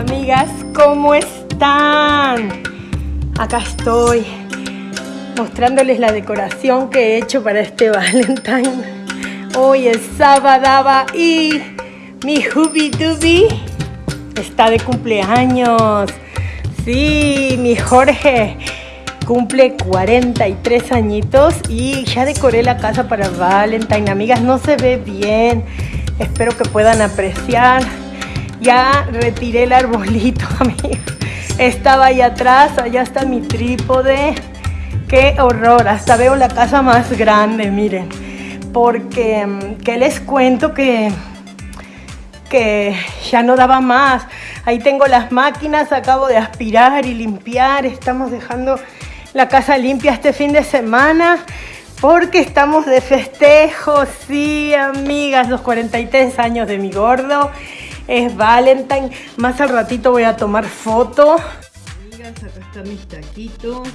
amigas, ¿cómo están? Acá estoy mostrándoles la decoración que he hecho para este Valentine. Hoy es sábado y mi Hubi Dubi está de cumpleaños. Sí, mi Jorge cumple 43 añitos y ya decoré la casa para Valentine. Amigas, no se ve bien. Espero que puedan apreciar. Ya retiré el arbolito, amigas. Estaba ahí atrás, allá está mi trípode. Qué horror, hasta veo la casa más grande, miren. Porque, mm, ¿qué les cuento? Que, que ya no daba más. Ahí tengo las máquinas, acabo de aspirar y limpiar. Estamos dejando la casa limpia este fin de semana. Porque estamos de festejo, sí, amigas, los 43 años de mi gordo. Es Valentine. Más al ratito voy a tomar foto. Amigas, acá están mis taquitos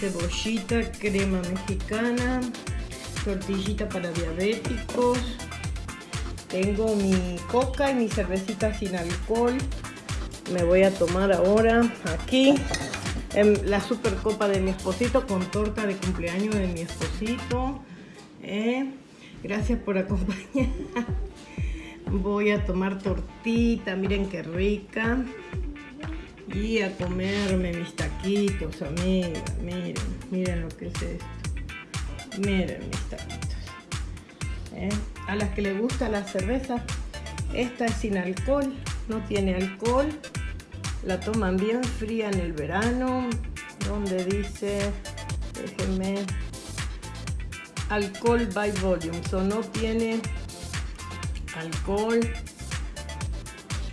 cebollita, crema mexicana, tortillita para diabéticos. Tengo mi coca y mi cervecita sin alcohol. Me voy a tomar ahora aquí en la super copa de mi esposito con torta de cumpleaños de mi esposito. Eh, gracias por acompañar. Voy a tomar tortita, miren qué rica y a comerme mis taquitos, amigas. Miren, miren lo que es esto. Miren mis taquitos. ¿Eh? A las que les gusta la cerveza, esta es sin alcohol, no tiene alcohol. La toman bien fría en el verano, donde dice, déjenme, alcohol by volume, o no tiene alcohol,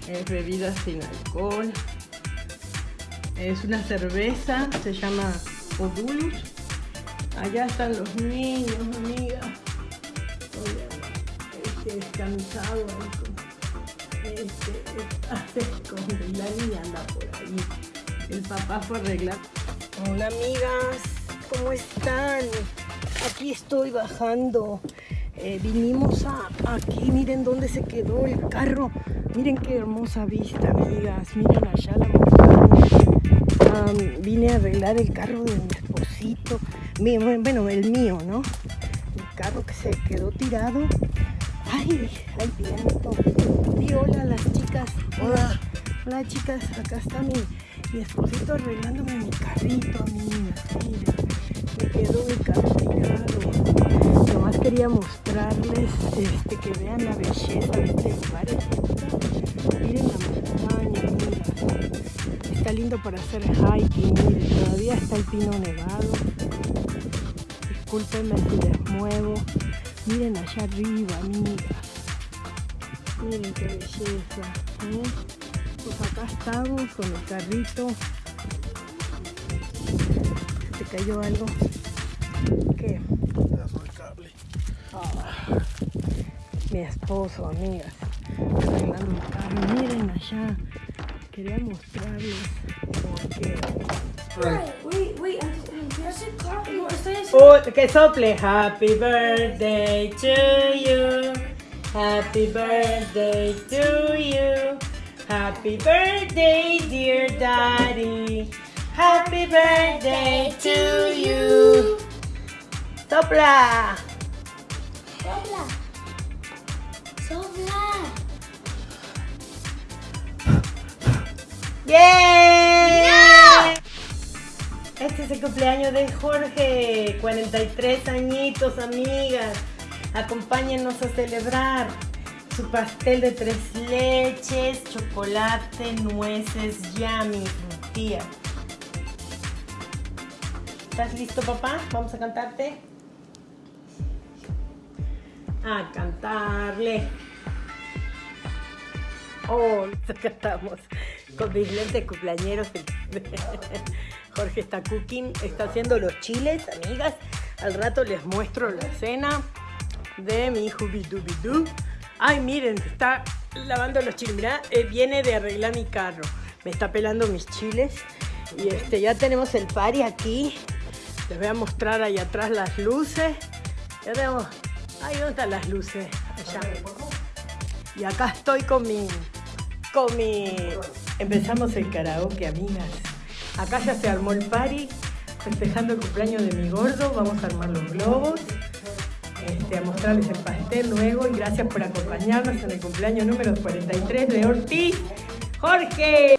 es bebida sin alcohol. Es una cerveza, se llama Odulus. Allá están los niños, amigas. Este descansado este está con la anda por ahí. El papá fue a arreglar. Hola amigas, ¿cómo están? Aquí estoy bajando. Eh, vinimos a aquí, miren dónde se quedó el carro. Miren qué hermosa vista, amigas. Miren allá la vine a arreglar el carro de mi esposito, bueno, el mío, ¿no? El carro que se quedó tirado. Ay, ay, viento. Di hola las chicas. Hola. Hola chicas, acá está mi, mi esposito arreglándome mi carrito, amigas. Mira, me quedó mi carro tirado. Quería mostrarles este, que vean la belleza de este lugar. Miren la montaña, está lindo para hacer hiking, miren, todavía está el pino nevado. Discúlpenme si les muevo. Miren allá arriba, amigas. Miren qué belleza. ¿eh? Pues acá estamos con el carrito. ¿Te cayó algo? Mi esposo, amigas. Arreglando el carro. Miren allá. Quería mostrarles porque... Wait, wait, Oh, que sople. Happy birthday to you. Happy birthday to you. Happy birthday dear daddy. Happy birthday to you. Sopla ¡Bien! Este es el cumpleaños de Jorge, 43 añitos, amigas. Acompáñenos a celebrar su pastel de tres leches, chocolate, nueces, yummy, tía. ¿Estás listo, papá? Vamos a cantarte. A cantarle. Oh, acá estamos con mis lentes cumpleañeros. Jorge está cooking, está haciendo los chiles, amigas. Al rato les muestro la cena de mi Doo. Ay, miren, está lavando los chiles. Mirá, eh, viene de arreglar mi carro. Me está pelando mis chiles. Y este, ya tenemos el party aquí. Les voy a mostrar ahí atrás las luces. Ya tenemos... Ay, ¿dónde están las luces? Allá. Y acá estoy con mi... Con mi Empezamos el karaoke, amigas. Acá ya se armó el party, festejando el cumpleaños de mi gordo. Vamos a armar los globos, este, a mostrarles el pastel luego. Y gracias por acompañarnos en el cumpleaños número 43 de Ortiz. ¡Jorge!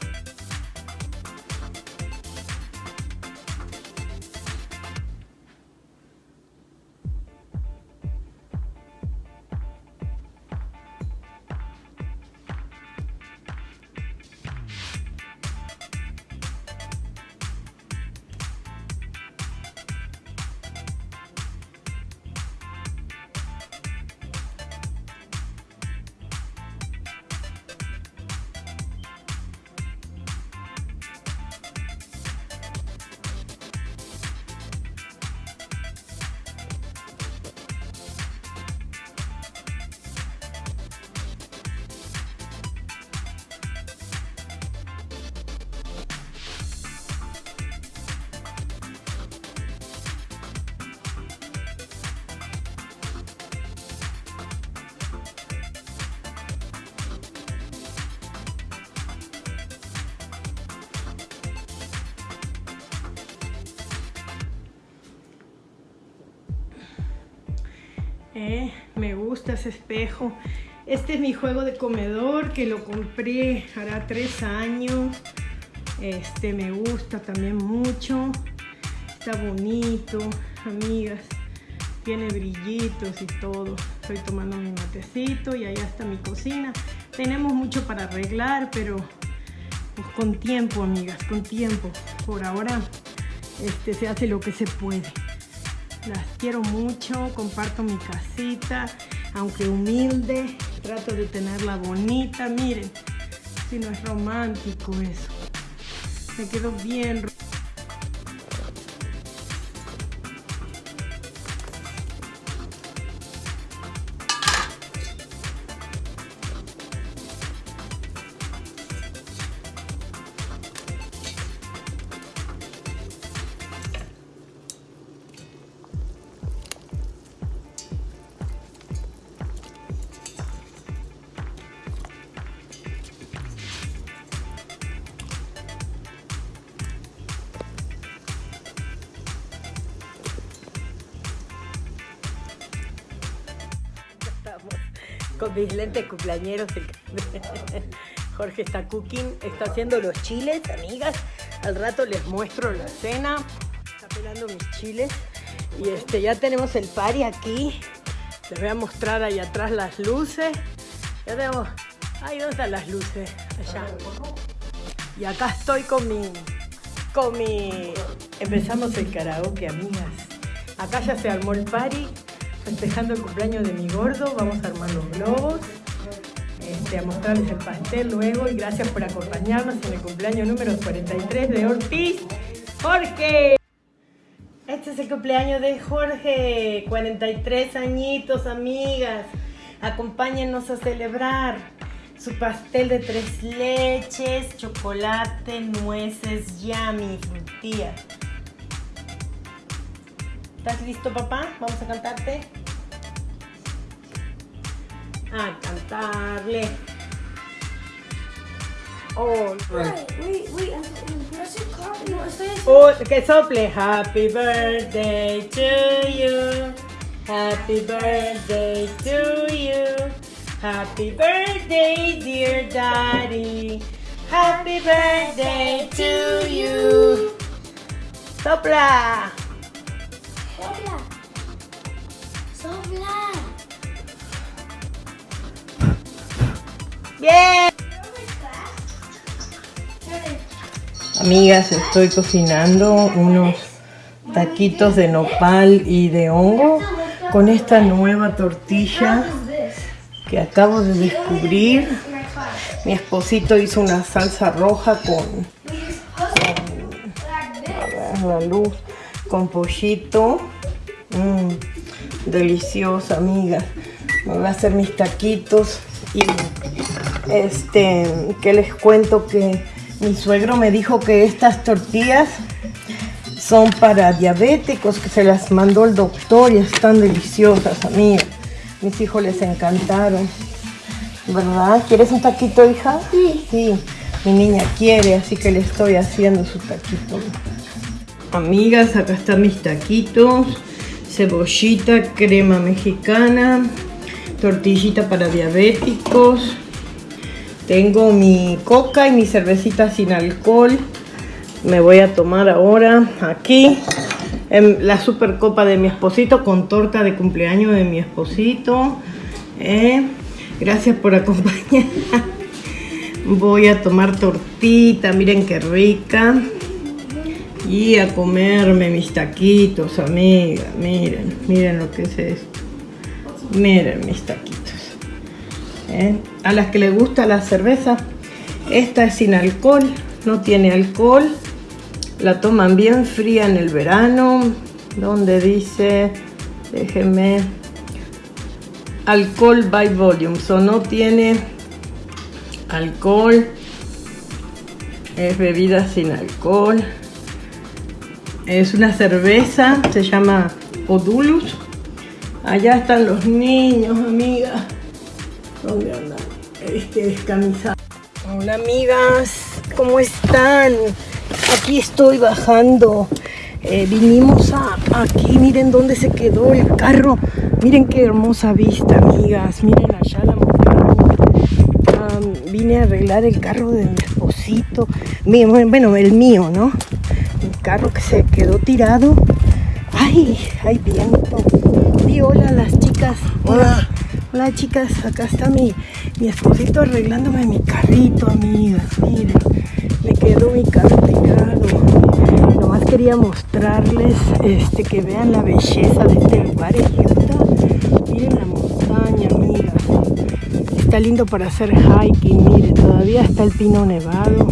Eh, me gusta ese espejo. Este es mi juego de comedor que lo compré hará tres años. Este me gusta también mucho. Está bonito, amigas. Tiene brillitos y todo. Estoy tomando mi matecito y allá está mi cocina. Tenemos mucho para arreglar, pero pues, con tiempo, amigas, con tiempo. Por ahora este, se hace lo que se puede. Las quiero mucho, comparto mi casita, aunque humilde, trato de tenerla bonita. Miren, si no es romántico eso. Me quedó bien con mis lentes cumpleañeros. Jorge está cooking, está haciendo los chiles, amigas. Al rato les muestro la cena. Está pelando mis chiles. Y este, ya tenemos el party aquí. Les voy a mostrar ahí atrás las luces. Ya tenemos... Ay, ¿dónde están las luces? Allá. Y acá estoy con mi... Con mi... Empezamos el karaoke, amigas. Acá ya se armó el party festejando el cumpleaños de mi gordo. Vamos a armar los globos, este, a mostrarles el pastel luego. Y gracias por acompañarnos en el cumpleaños número 43 de Ortiz. ¡Jorge! Este es el cumpleaños de Jorge. 43 añitos, amigas. Acompáñenos a celebrar su pastel de tres leches, chocolate, nueces, yummy, frutilla. ¿Estás listo, papá? Vamos a cantarte. A cantarle. Oh, Wait, wait, wait. I'm, what's your car? No, estoy oh, que sople. Happy birthday to you. Happy birthday to you. Happy birthday, dear daddy. Happy birthday to you. Sopla. Amigas, estoy cocinando unos taquitos de nopal y de hongo con esta nueva tortilla que acabo de descubrir. Mi esposito hizo una salsa roja con, la luz, con pollito. Mm, deliciosa, amigas. Me voy a hacer mis taquitos y este, que les cuento que mi suegro me dijo que estas tortillas son para diabéticos, que se las mandó el doctor y están deliciosas, amigas. Mis hijos les encantaron. ¿Verdad? ¿Quieres un taquito, hija? Sí. Sí. Mi niña quiere, así que le estoy haciendo su taquito. Amigas, acá están mis taquitos. Cebollita, crema mexicana, tortillita para diabéticos. Tengo mi coca y mi cervecita sin alcohol. Me voy a tomar ahora aquí en la super copa de mi esposito con torta de cumpleaños de mi esposito. Eh, gracias por acompañar. Voy a tomar tortita, miren qué rica. Y a comerme mis taquitos, amiga. Miren, miren lo que es esto. Miren mis taquitos. ¿Eh? A las que les gusta la cerveza, esta es sin alcohol, no tiene alcohol. La toman bien fría en el verano, donde dice, déjenme, alcohol by volume, o no tiene alcohol, es bebida sin alcohol. Es una cerveza, se llama Odulus. Allá están los niños, amigas. ¿Dónde andan? Este descamisado. Hola amigas, ¿cómo están? Aquí estoy bajando. Eh, vinimos a aquí, miren dónde se quedó el carro. Miren qué hermosa vista, amigas. Miren allá la montaña. vine a arreglar el carro de mi esposito. Bueno, el mío, ¿no? El carro que se quedó tirado. Ay, hay viento. Y hola las chicas. Hola. Hola chicas, acá está mi, mi esposito arreglándome mi carrito, amigas. Miren, me quedó mi carro. Nomás quería mostrarles este, que vean la belleza de este lugar en Utah. Miren la montaña, amigas. Está lindo para hacer hiking, miren, todavía está el pino nevado.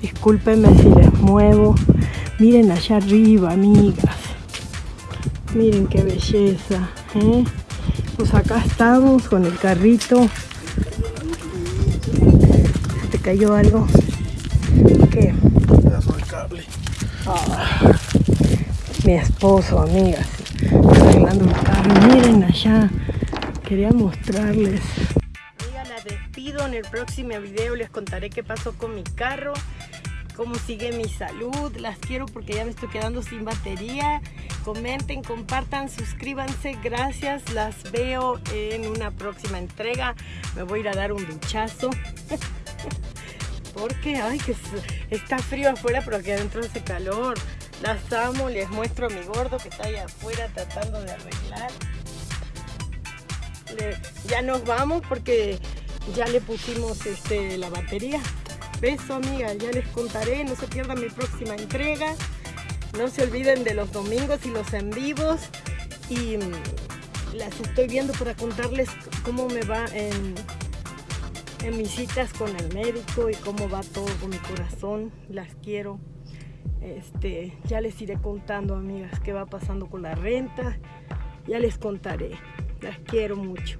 Discúlpenme si les muevo. Miren allá arriba, amigas. Miren qué belleza. ¿eh? Pues acá estamos con el carrito. ¿Te cayó algo? ¿Qué? Pedazo de cable. Ah, mi esposo, amigas, arreglando el carro. Miren allá. Quería mostrarles. Amiga, la despido. En el próximo video les contaré qué pasó con mi carro cómo sigue mi salud. Las quiero porque ya me estoy quedando sin batería. Comenten, compartan, suscríbanse. Gracias. Las veo en una próxima entrega. Me voy a ir a dar un duchazo. porque, ay, que está frío afuera, pero aquí adentro hace calor. Las amo. Les muestro a mi gordo que está allá afuera tratando de arreglar. ya nos vamos porque ya le pusimos este, la batería. Beso amigas, ya les contaré, no se pierdan mi próxima entrega. No se olviden de los domingos y los en vivos. Y mm, las estoy viendo para contarles cómo me va en, en mis citas con el médico y cómo va todo con mi corazón. Las quiero. Este, ya les iré contando, amigas, qué va pasando con la renta. Ya les contaré. Las quiero mucho.